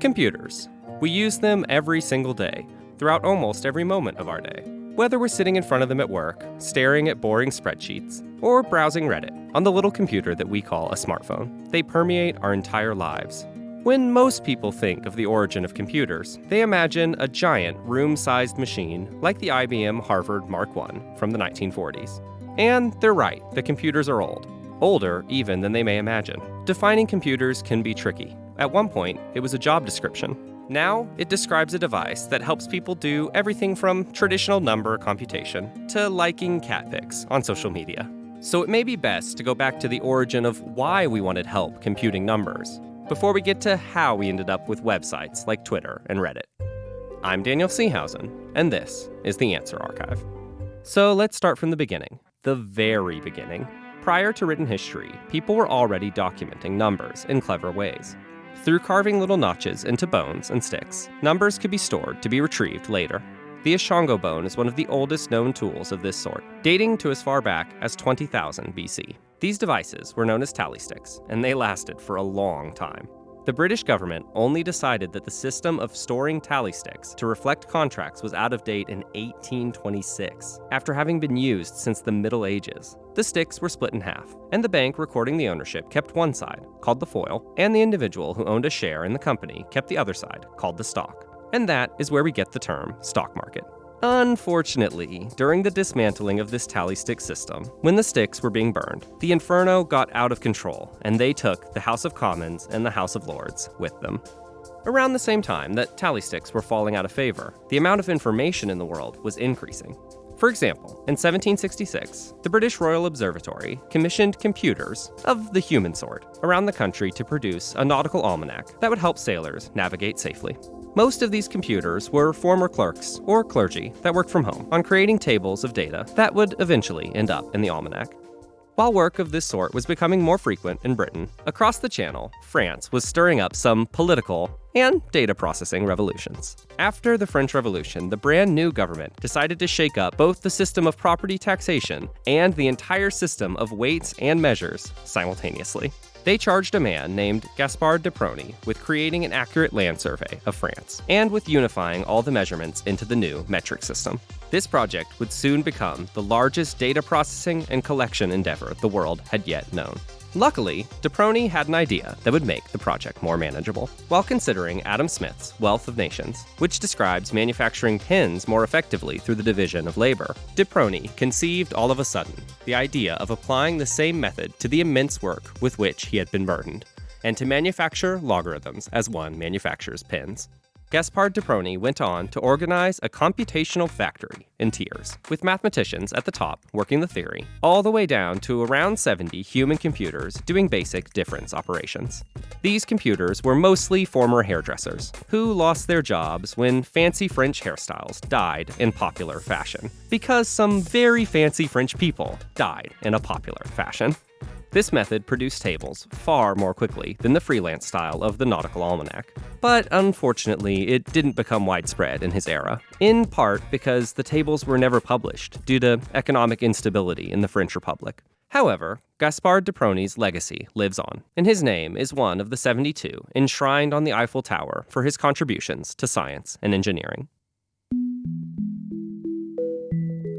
Computers. We use them every single day, throughout almost every moment of our day. Whether we're sitting in front of them at work, staring at boring spreadsheets, or browsing Reddit on the little computer that we call a smartphone, they permeate our entire lives. When most people think of the origin of computers, they imagine a giant room sized machine like the IBM Harvard Mark I from the 1940s. And they're right, the computers are old. Older even than they may imagine. Defining computers can be tricky. At one point, it was a job description. Now, it describes a device that helps people do everything from traditional number computation to liking cat pics on social media. So it may be best to go back to the origin of why we wanted help computing numbers before we get to how we ended up with websites like Twitter and Reddit. I'm Daniel Seehausen, and this is the Answer Archive. So let's start from the beginning, the very beginning. Prior to written history, people were already documenting numbers in clever ways. Through carving little notches into bones and sticks, numbers could be stored to be retrieved later. The Ishango bone is one of the oldest known tools of this sort, dating to as far back as 20,000 BC. These devices were known as tally sticks, and they lasted for a long time. The British government only decided that the system of storing tally sticks to reflect contracts was out of date in 1826, after having been used since the Middle Ages. The sticks were split in half, and the bank recording the ownership kept one side, called the foil, and the individual who owned a share in the company kept the other side, called the stock. And that is where we get the term stock market. Unfortunately, during the dismantling of this tally stick system, when the sticks were being burned, the Inferno got out of control, and they took the House of Commons and the House of Lords with them. Around the same time that tally sticks were falling out of favor, the amount of information in the world was increasing. For example, in 1766, the British Royal Observatory commissioned computers of the human sort around the country to produce a nautical almanac that would help sailors navigate safely. Most of these computers were former clerks or clergy that worked from home on creating tables of data that would eventually end up in the almanac. While work of this sort was becoming more frequent in Britain, across the Channel, France was stirring up some political and data processing revolutions. After the French Revolution, the brand new government decided to shake up both the system of property taxation and the entire system of weights and measures simultaneously. They charged a man named Gaspard de Prony with creating an accurate land survey of France and with unifying all the measurements into the new metric system. This project would soon become the largest data processing and collection endeavor the world had yet known. Luckily, de Prony had an idea that would make the project more manageable. While considering Adam Smith's Wealth of Nations, which describes manufacturing pins more effectively through the division of labor, de Prony conceived all of a sudden the idea of applying the same method to the immense work with which he had been burdened, and to manufacture logarithms as one manufactures pins. Gaspard de Prony went on to organize a computational factory in tiers, with mathematicians at the top working the theory, all the way down to around 70 human computers doing basic difference operations. These computers were mostly former hairdressers, who lost their jobs when fancy French hairstyles died in popular fashion, because some very fancy French people died in a popular fashion. This method produced tables far more quickly than the freelance style of the Nautical Almanac. But unfortunately, it didn't become widespread in his era, in part because the tables were never published due to economic instability in the French Republic. However, Gaspard de Prony's legacy lives on, and his name is one of the 72 enshrined on the Eiffel Tower for his contributions to science and engineering.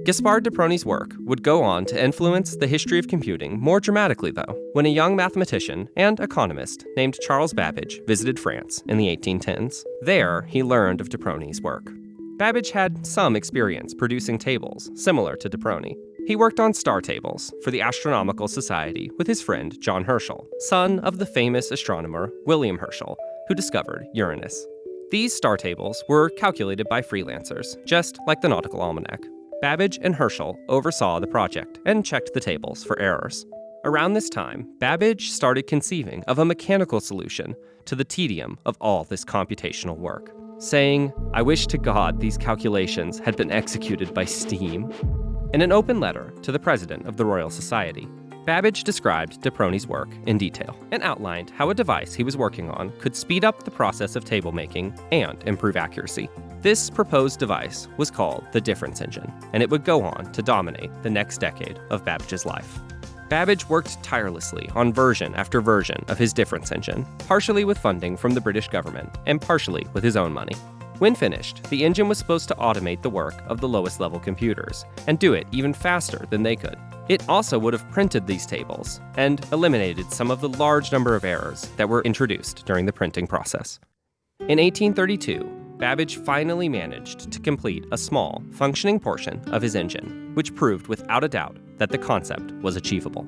Gaspard de Prony's work would go on to influence the history of computing more dramatically, though, when a young mathematician and economist named Charles Babbage visited France in the 1810s. There, he learned of de Prony's work. Babbage had some experience producing tables similar to de Prony. He worked on star tables for the Astronomical Society with his friend John Herschel, son of the famous astronomer William Herschel, who discovered Uranus. These star tables were calculated by freelancers, just like the Nautical Almanac. Babbage and Herschel oversaw the project and checked the tables for errors. Around this time, Babbage started conceiving of a mechanical solution to the tedium of all this computational work, saying, I wish to God these calculations had been executed by steam. In an open letter to the president of the Royal Society, Babbage described de Prony's work in detail and outlined how a device he was working on could speed up the process of table making and improve accuracy. This proposed device was called the difference engine, and it would go on to dominate the next decade of Babbage's life. Babbage worked tirelessly on version after version of his difference engine, partially with funding from the British government and partially with his own money. When finished, the engine was supposed to automate the work of the lowest level computers and do it even faster than they could. It also would have printed these tables and eliminated some of the large number of errors that were introduced during the printing process. In 1832, Babbage finally managed to complete a small, functioning portion of his engine, which proved without a doubt that the concept was achievable.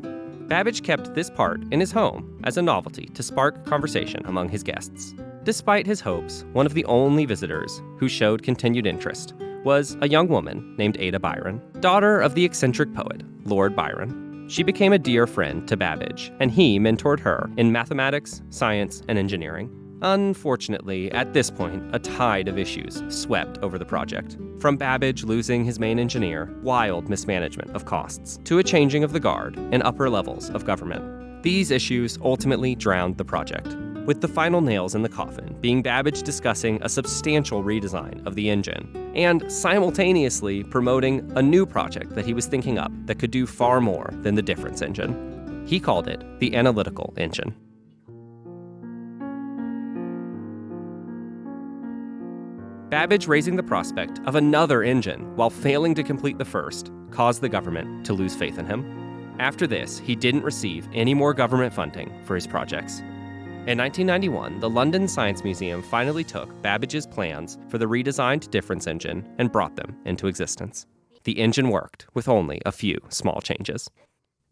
Babbage kept this part in his home as a novelty to spark conversation among his guests. Despite his hopes, one of the only visitors who showed continued interest was a young woman named Ada Byron, daughter of the eccentric poet, Lord Byron. She became a dear friend to Babbage, and he mentored her in mathematics, science, and engineering. Unfortunately, at this point, a tide of issues swept over the project. From Babbage losing his main engineer, wild mismanagement of costs, to a changing of the guard in upper levels of government. These issues ultimately drowned the project, with the final nails in the coffin being Babbage discussing a substantial redesign of the engine, and simultaneously promoting a new project that he was thinking up that could do far more than the difference engine. He called it the analytical engine. Babbage raising the prospect of another engine while failing to complete the first caused the government to lose faith in him. After this, he didn't receive any more government funding for his projects. In 1991, the London Science Museum finally took Babbage's plans for the redesigned difference engine and brought them into existence. The engine worked with only a few small changes.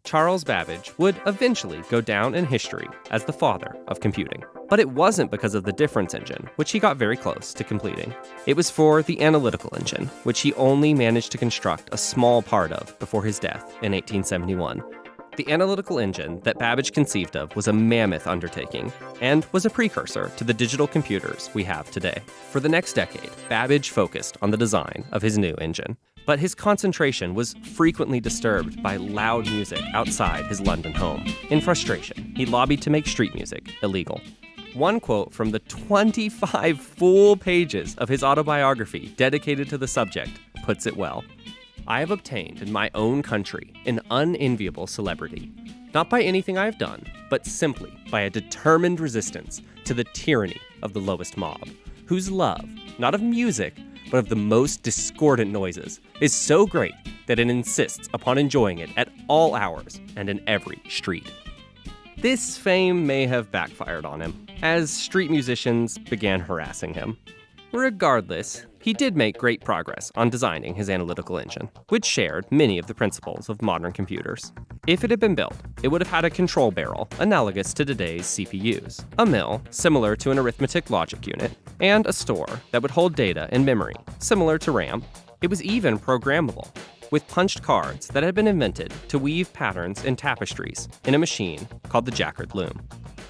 Charles Babbage would eventually go down in history as the father of computing. But it wasn't because of the difference engine, which he got very close to completing. It was for the analytical engine, which he only managed to construct a small part of before his death in 1871. The analytical engine that Babbage conceived of was a mammoth undertaking and was a precursor to the digital computers we have today. For the next decade, Babbage focused on the design of his new engine. But his concentration was frequently disturbed by loud music outside his London home. In frustration, he lobbied to make street music illegal. One quote from the 25 full pages of his autobiography dedicated to the subject puts it well. I have obtained in my own country an unenviable celebrity, not by anything I have done, but simply by a determined resistance to the tyranny of the lowest mob, whose love, not of music, but of the most discordant noises, is so great that it insists upon enjoying it at all hours and in every street. This fame may have backfired on him, as street musicians began harassing him. Regardless, he did make great progress on designing his analytical engine, which shared many of the principles of modern computers. If it had been built, it would have had a control barrel analogous to today's CPUs, a mill similar to an arithmetic logic unit, and a store that would hold data in memory, similar to RAM. It was even programmable, with punched cards that had been invented to weave patterns in tapestries in a machine called the Jacquard loom.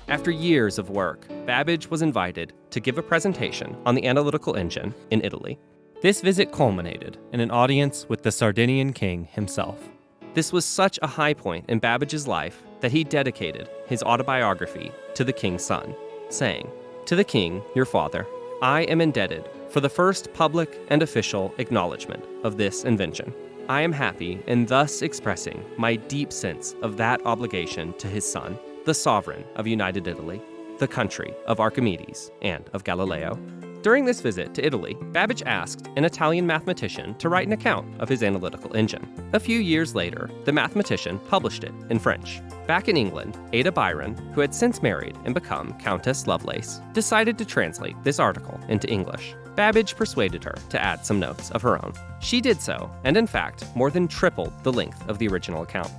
After years of work, Babbage was invited to give a presentation on the analytical engine in Italy. This visit culminated in an audience with the Sardinian king himself. This was such a high point in Babbage's life that he dedicated his autobiography to the king's son, saying, To the king, your father, I am indebted for the first public and official acknowledgement of this invention. I am happy in thus expressing my deep sense of that obligation to his son the sovereign of United Italy, the country of Archimedes and of Galileo. During this visit to Italy, Babbage asked an Italian mathematician to write an account of his analytical engine. A few years later, the mathematician published it in French. Back in England, Ada Byron, who had since married and become Countess Lovelace, decided to translate this article into English. Babbage persuaded her to add some notes of her own. She did so, and in fact, more than tripled the length of the original account.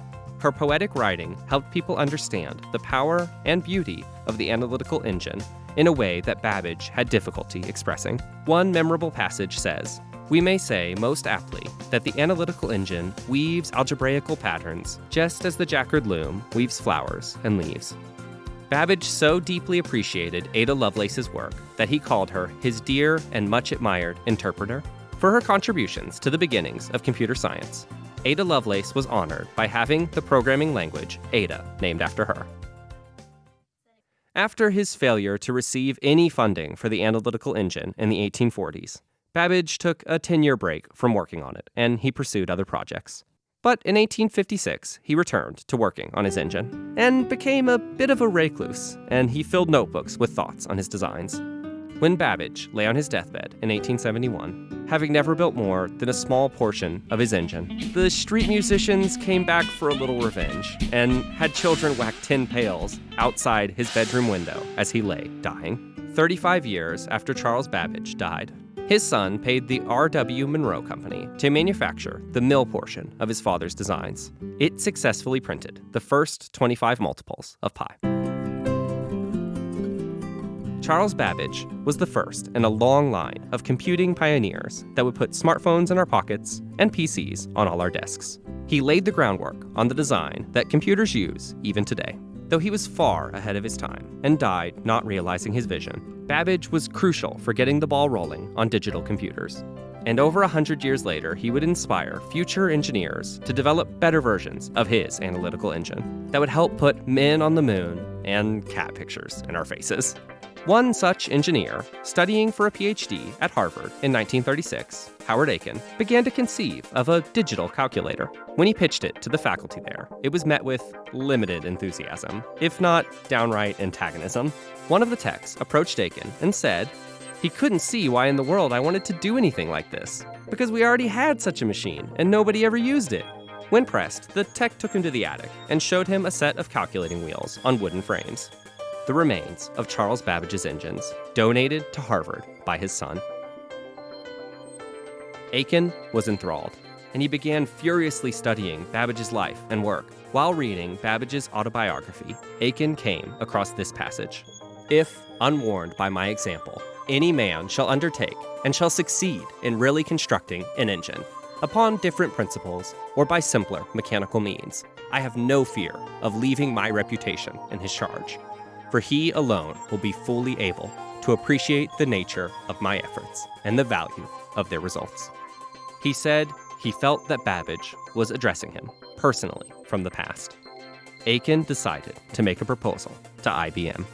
Her poetic writing helped people understand the power and beauty of the analytical engine in a way that Babbage had difficulty expressing. One memorable passage says, we may say most aptly that the analytical engine weaves algebraical patterns just as the Jacquard loom weaves flowers and leaves. Babbage so deeply appreciated Ada Lovelace's work that he called her his dear and much admired interpreter for her contributions to the beginnings of computer science Ada Lovelace was honored by having the programming language Ada named after her. After his failure to receive any funding for the analytical engine in the 1840s, Babbage took a 10 year break from working on it and he pursued other projects. But in 1856, he returned to working on his engine and became a bit of a recluse, and he filled notebooks with thoughts on his designs. When Babbage lay on his deathbed in 1871, having never built more than a small portion of his engine, the street musicians came back for a little revenge and had children whack tin pails outside his bedroom window as he lay dying. 35 years after Charles Babbage died, his son paid the R.W. Munro Company to manufacture the mill portion of his father's designs. It successfully printed the first 25 multiples of pi. Charles Babbage was the first in a long line of computing pioneers that would put smartphones in our pockets and PCs on all our desks. He laid the groundwork on the design that computers use even today. Though he was far ahead of his time and died not realizing his vision, Babbage was crucial for getting the ball rolling on digital computers. And over a hundred years later, he would inspire future engineers to develop better versions of his analytical engine that would help put men on the moon and cat pictures in our faces. One such engineer, studying for a PhD at Harvard in 1936, Howard Aiken, began to conceive of a digital calculator. When he pitched it to the faculty there, it was met with limited enthusiasm, if not downright antagonism. One of the techs approached Aiken and said, he couldn't see why in the world I wanted to do anything like this, because we already had such a machine and nobody ever used it. When pressed, the tech took him to the attic and showed him a set of calculating wheels on wooden frames the remains of Charles Babbage's engines, donated to Harvard by his son. Aiken was enthralled, and he began furiously studying Babbage's life and work. While reading Babbage's autobiography, Aiken came across this passage If, unwarned by my example, any man shall undertake and shall succeed in really constructing an engine, upon different principles or by simpler mechanical means, I have no fear of leaving my reputation in his charge for he alone will be fully able to appreciate the nature of my efforts and the value of their results. He said he felt that Babbage was addressing him personally from the past. Aiken decided to make a proposal to IBM.